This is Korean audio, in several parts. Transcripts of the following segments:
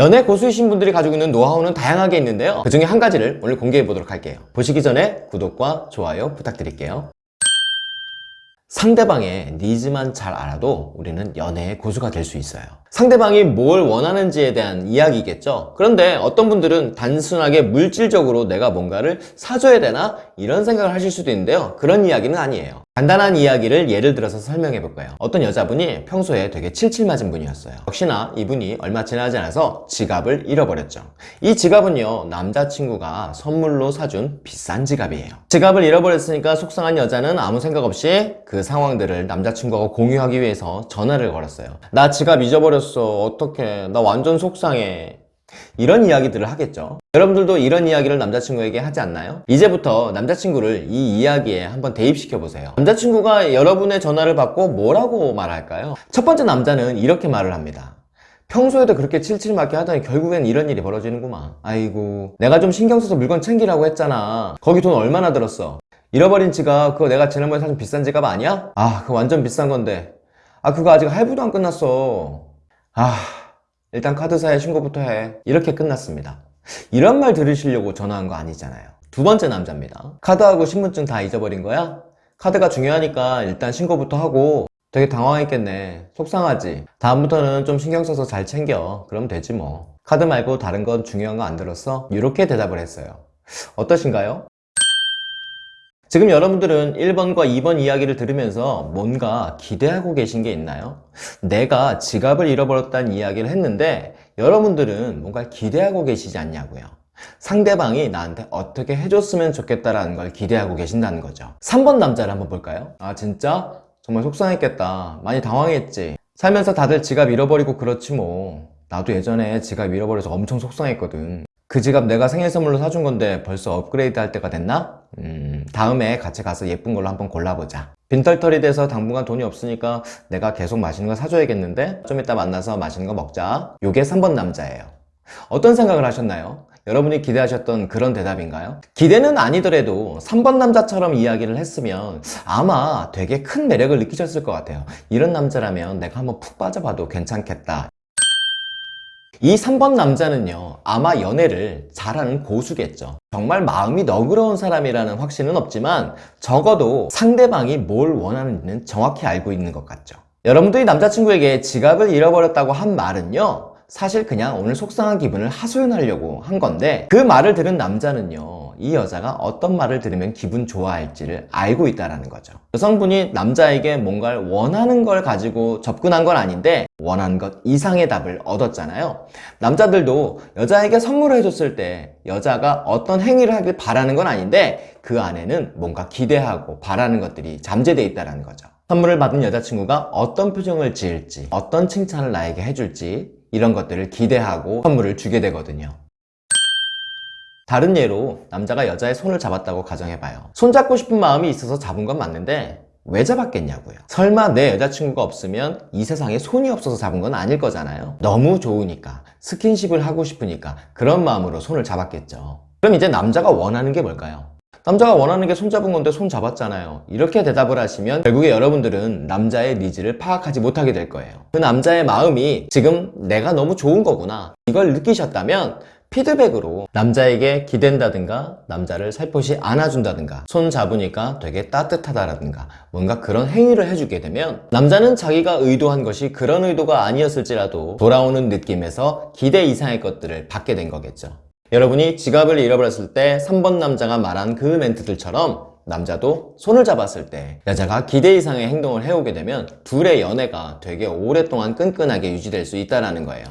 연애 고수이신 분들이 가지고 있는 노하우는 다양하게 있는데요. 그 중에 한 가지를 오늘 공개해 보도록 할게요. 보시기 전에 구독과 좋아요 부탁드릴게요. 상대방의 니즈만 잘 알아도 우리는 연애의 고수가 될 수 있어요. 상대방이 뭘 원하는지에 대한 이야기겠죠? 그런데 어떤 분들은 단순하게 물질적으로 내가 뭔가를 사줘야 되나 이런 생각을 하실 수도 있는데요. 그런 이야기는 아니에요 간단한 이야기를 예를 들어서 설명해 볼까요. 어떤 여자분이 평소에 되게 칠칠맞은 분이었어요. 역시나 이분이 얼마 지나지 않아서 지갑을 잃어버렸죠. 이 지갑은요 남자친구가 선물로 사준 비싼 지갑이에요. 지갑을 잃어버렸으니까 속상한 여자는 아무 생각 없이 그 상황들을 남자친구하고 공유하기 위해서 전화를 걸었어요 나 지갑 잊어버렸어. 어떡해. 나 완전 속상해. 이런 이야기들을 하겠죠 여러분들도 이런 이야기를 남자친구에게 하지 않나요? 이제부터 남자친구를 이 이야기에 한번 대입시켜 보세요. 남자친구가 여러분의 전화를 받고 뭐라고 말할까요? 첫 번째 남자는 이렇게 말을 합니다. 평소에도 그렇게 칠칠맞게 하더니 결국엔 이런 일이 벌어지는구만. 아이고 내가 좀 신경 써서 물건 챙기라고 했잖아. 거기 돈 얼마나 들었어? 잃어버린 지갑 그거 내가 지난번에 사준 비싼 지갑 아니야? 아 그거 완전 비싼 건데. 아 그거 아직 할부도 안 끝났어. 아 일단 카드사에 신고부터 해. 이렇게 끝났습니다 이런 말 들으시려고 전화한 거 아니잖아요. 두 번째 남자입니다. 카드하고 신분증 다 잊어버린 거야? 카드가 중요하니까 일단 신고부터 하고. 되게 당황했겠네. 속상하지. 다음부터는 좀 신경 써서 잘 챙겨. 그럼 되지 뭐. 카드 말고 다른 건 중요한 거 안 들었어? 이렇게 대답을 했어요. 어떠신가요? 지금 여러분들은 1번과 2번 이야기를 들으면서 뭔가 기대하고 계신 게 있나요? 내가 지갑을 잃어버렸다는 이야기를 했는데 여러분들은 뭔가 기대하고 계시지 않냐고요 상대방이 나한테 어떻게 해줬으면 좋겠다라는 걸 기대하고 계신다는 거죠 3번 남자를 한번 볼까요? 아 진짜? 정말 속상했겠다 많이 당황했지 살면서 다들 지갑 잃어버리고 그렇지 뭐 나도 예전에 지갑 잃어버려서 엄청 속상했거든 그 지갑 내가 생일 선물로 사준 건데 벌써 업그레이드 할 때가 됐나? 음, 다음에 같이 가서 예쁜 걸로 한번 골라보자. 빈털털이 돼서 당분간 돈이 없으니까 내가 계속 맛있는 거 사줘야겠는데? 좀 이따 만나서 맛있는 거 먹자. 요게 3번 남자예요. 어떤 생각을 하셨나요? 여러분이 기대하셨던 그런 대답인가요? 기대는 아니더라도 3번 남자처럼 이야기를 했으면 아마 되게 큰 매력을 느끼셨을 것 같아요. 이런 남자라면 내가 한번 푹 빠져봐도 괜찮겠다 이 3번 남자는요 아마 연애를 잘하는 고수겠죠. 정말 마음이 너그러운 사람이라는 확신은 없지만 적어도 상대방이 뭘 원하는지는 정확히 알고 있는 것 같죠. 여러분들이 남자친구에게 지갑을 잃어버렸다고 한 말은요 사실 그냥 오늘 속상한 기분을 하소연하려고 한 건데 그 말을 들은 남자는요 이 여자가 어떤 말을 들으면 기분 좋아할지를 알고 있다는 거죠. 여성분이 남자에게 뭔가를 원하는 걸 가지고 접근한 건 아닌데 원하는 것 이상의 답을 얻었잖아요. 남자들도 여자에게 선물을 해줬을 때 여자가 어떤 행위를 하길 바라는 건 아닌데 그 안에는 뭔가 기대하고 바라는 것들이 잠재되어 있다는 거죠. 선물을 받은 여자친구가 어떤 표정을 지을지 어떤 칭찬을 나에게 해줄지 이런 것들을 기대하고 선물을 주게 되거든요 다른 예로 남자가 여자의 손을 잡았다고 가정해봐요. 손잡고 싶은 마음이 있어서 잡은 건 맞는데 왜 잡았겠냐고요. 설마 내 여자친구가 없으면 이 세상에 손이 없어서 잡은 건 아닐 거잖아요. 너무 좋으니까 스킨십을 하고 싶으니까 그런 마음으로 손을 잡았겠죠. 그럼 이제 남자가 원하는 게 뭘까요? 남자가 원하는 게 손잡은 건데 손 잡았잖아요. 이렇게 대답을 하시면 결국에 여러분들은 남자의 needs를 파악하지 못하게 될 거예요. 그 남자의 마음이 지금 내가 너무 좋은 거구나. 이걸 느끼셨다면 피드백으로 남자에게 기댄다든가 남자를 살포시 안아준다든가 손 잡으니까 되게 따뜻하다라든가 뭔가 그런 행위를 해주게 되면 남자는 자기가 의도한 것이 그런 의도가 아니었을지라도 돌아오는 느낌에서 기대 이상의 것들을 받게 된 거겠죠. 여러분이 지갑을 잃어버렸을 때 3번 남자가 말한 그 멘트들처럼 남자도 손을 잡았을 때 여자가 기대 이상의 행동을 해오게 되면 둘의 연애가 되게 오랫동안 끈끈하게 유지될 수 있다는 거예요.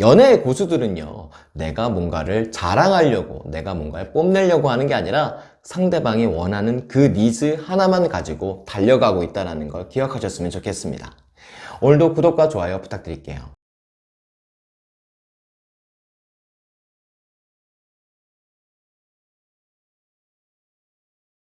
연애의 고수들은요 내가 뭔가를 자랑하려고 내가 뭔가를 뽐내려고 하는 게 아니라 상대방이 원하는 그 니즈 하나만 가지고 달려가고 있다는 걸 기억하셨으면 좋겠습니다. 오늘도 구독과 좋아요 부탁드릴게요